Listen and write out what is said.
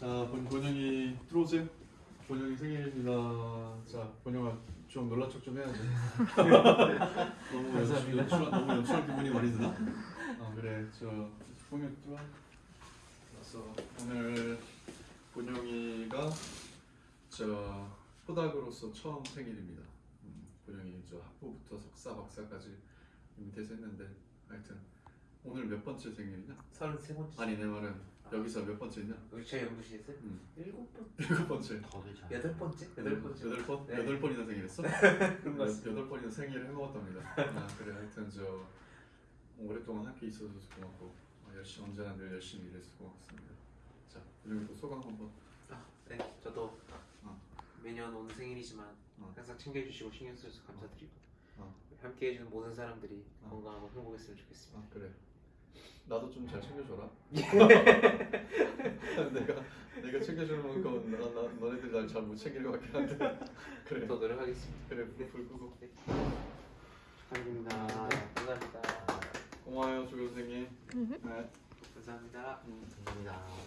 자, 본, 본영이 들어오세요. 본영이 생일이다. 자, 본영아 좀 놀란 척좀 해야지. 너무 연출, 연출, 너무 연출한 기분이 많이 드나? 아 그래, 저 본영 들어와. 그래서 오늘 본영이가 저 포닥으로서 처음 생일입니다. 음, 저 학부부터 석사, 박사까지 밑에서 했는데 하여튼 오늘 몇 번째 생일이냐? 33번째 아니 내 말은 여기서 몇 번째냐? 여기 저희 연구실에 있어요? 음. 일곱 번? 일곱 번째. 더 되잖아. 여덟 번째? 여덟 번째 여덟 번? 네. 여덟 번이나 생일했어? 그런 것 같습니다 여덟 번이나 생일을 해먹었답니다. 아 그래 하여튼 저 오랫동안 함께 있어줘서 고맙고 어, 열심히 언제나 늘 열심히 일해서 고맙습니다. 자 그리고 또 소감 한번. 아, 네 저도 어. 매년 오는 생일이지만 어. 항상 챙겨주시고 신경 써주셔서 감사드리고 어. 함께 해주는 모든 사람들이 어. 건강하고 행복했으면 좋겠습니다 아 그래. 나도 좀 잘 챙겨줘라. 내가 내가 챙겨주는 만큼 나, 나 너네들 날 잘 못 챙길 것 같긴 한데 그래 더 노력하겠습니다 그래 불 끄고 축하드립니다 감사합니다 고마워요 조 교수님. 네. 감사합니다 음. 감사합니다.